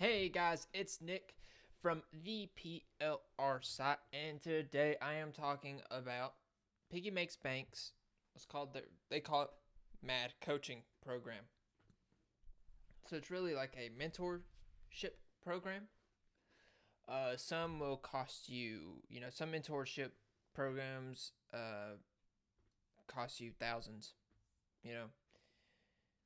Hey guys, it's Nick from the PLR site, and today I am talking about Piggy Makes Banks. It's called the they call it MAD coaching program. So it's really like a mentorship program. Uh, some will cost you, you know, some mentorship programs uh, cost you thousands. You know,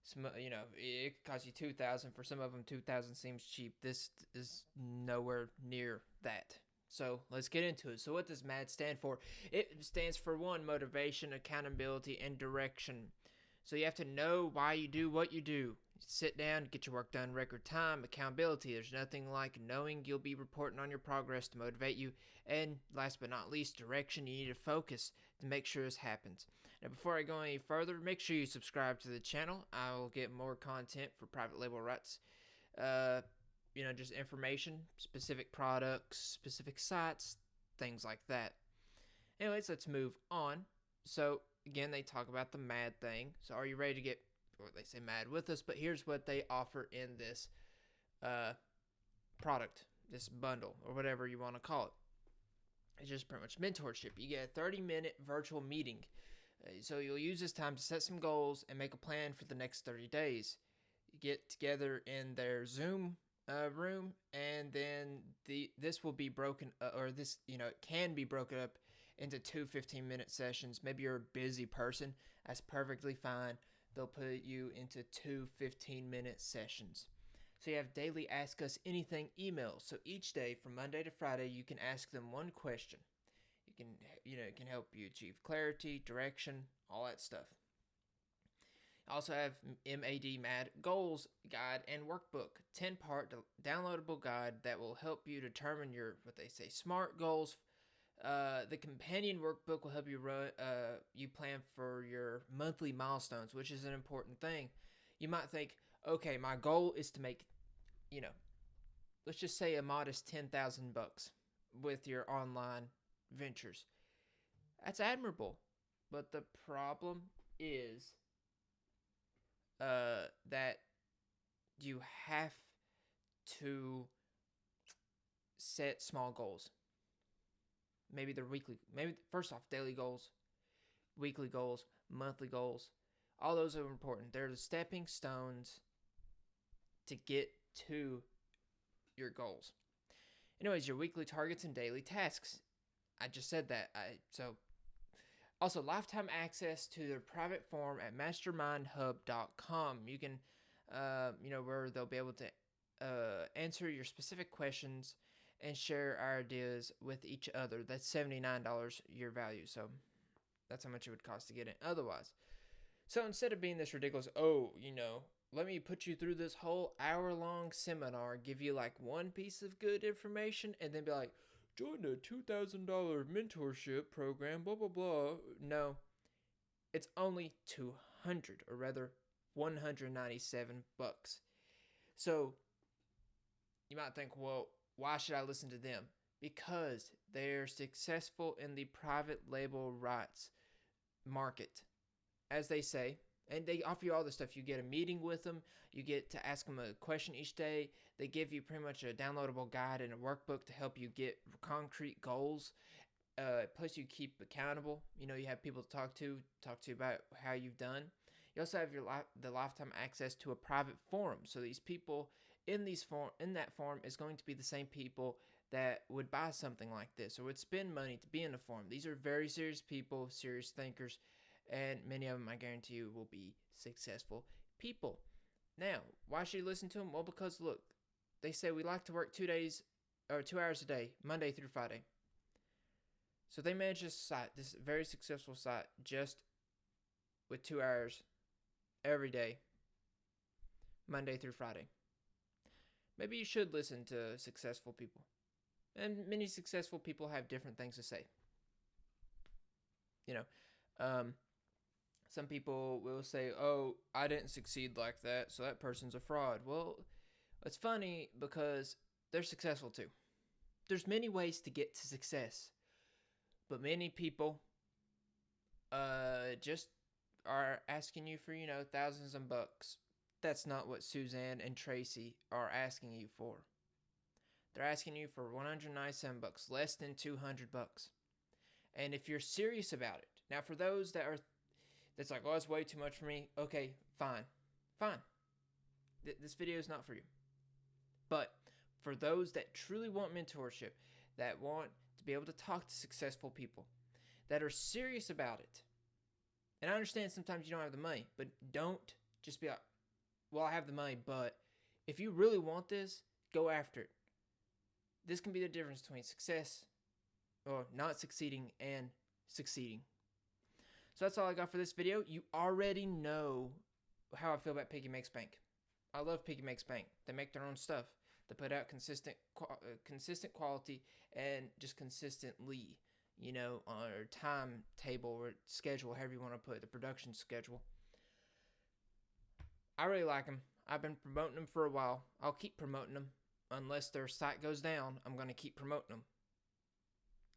some you know it could cost you 2000 for some of them 2000 seems cheap. This is nowhere near that. So let's get into it. So what does mad stand for? It stands for one motivation accountability and direction. So you have to know why you do what you do sit down get your work done record time accountability there's nothing like knowing you'll be reporting on your progress to motivate you and last but not least direction you need to focus to make sure this happens now, before I go any further, make sure you subscribe to the channel. I will get more content for private label rights. Uh, you know, just information, specific products, specific sites, things like that. Anyways, let's move on. So, again, they talk about the MAD thing. So, are you ready to get, they say MAD with us? But here's what they offer in this uh, product, this bundle, or whatever you want to call it. It's just pretty much mentorship. You get a 30 minute virtual meeting uh, so you'll use this time to set some goals and make a plan for the next 30 days. You get together in their Zoom uh, room, and then the this will be broken, uh, or this you know it can be broken up into two 15 minute sessions. Maybe you're a busy person, that's perfectly fine. They'll put you into two 15 minute sessions. So you have daily Ask Us Anything emails. So each day from Monday to Friday, you can ask them one question. It can you know it can help you achieve clarity, direction, all that stuff. I Also have MAD MAD goals guide and workbook, 10 part downloadable guide that will help you determine your what they say smart goals. Uh, the companion workbook will help you run, uh, you plan for your monthly milestones, which is an important thing. You might think, okay, my goal is to make, you know, let's just say a modest ten thousand bucks with your online ventures. That's admirable. But the problem is uh, that you have to set small goals. Maybe they're weekly. Maybe first off, daily goals, weekly goals, monthly goals. All those are important. They're the stepping stones to get to your goals. Anyways, your weekly targets and daily tasks. I just said that. I so also lifetime access to their private forum at mastermindhub.com. You can uh, you know where they'll be able to uh, answer your specific questions and share our ideas with each other. That's $79 your value. So that's how much it would cost to get in otherwise. So instead of being this ridiculous, oh, you know, let me put you through this whole hour long seminar, give you like one piece of good information, and then be like, join a $2,000 mentorship program, blah, blah, blah. No, it's only 200 or rather 197 bucks. So you might think, well, why should I listen to them? Because they're successful in the private label rights market. As they say, and they offer you all this stuff. You get a meeting with them. You get to ask them a question each day. They give you pretty much a downloadable guide and a workbook to help you get concrete goals. Uh, plus, you keep accountable. You know, you have people to talk to, talk to about how you've done. You also have your li- the lifetime access to a private forum. So these people in these form in that forum is going to be the same people that would buy something like this or would spend money to be in a forum. These are very serious people, serious thinkers and many of them, I guarantee you, will be successful people. Now, why should you listen to them? Well, because look, they say we like to work two days or two hours a day, Monday through Friday. So they manage this site, this very successful site, just with two hours every day, Monday through Friday. Maybe you should listen to successful people. And many successful people have different things to say. You know, um, some people will say, "Oh, I didn't succeed like that, so that person's a fraud." Well, it's funny because they're successful too. There's many ways to get to success, but many people uh just are asking you for, you know, thousands of bucks that's not what Suzanne and Tracy are asking you for. They're asking you for 197 bucks, less than 200 bucks. And if you're serious about it, now for those that are that's like, oh, it's way too much for me. Okay, fine, fine. Th- this video is not for you. But for those that truly want mentorship, that want to be able to talk to successful people, that are serious about it, and I understand sometimes you don't have the money, but don't just be like, well, I have the money, but if you really want this, go after it. This can be the difference between success or not succeeding and succeeding. So that's all I got for this video. You already know how I feel about Piggy Makes Bank. I love Piggy Makes Bank. They make their own stuff. They put out consistent, uh, consistent quality and just consistently, you know, on a timetable or schedule, however you want to put it, the production schedule. I really like them. I've been promoting them for a while. I'll keep promoting them unless their site goes down. I'm going to keep promoting them.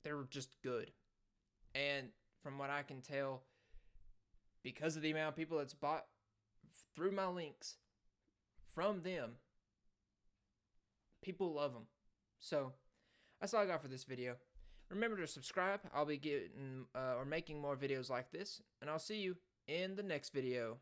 They're just good. And from what I can tell, because of the amount of people that's bought through my links from them, people love them. So that's all I got for this video. Remember to subscribe. I'll be getting uh, or making more videos like this, and I'll see you in the next video.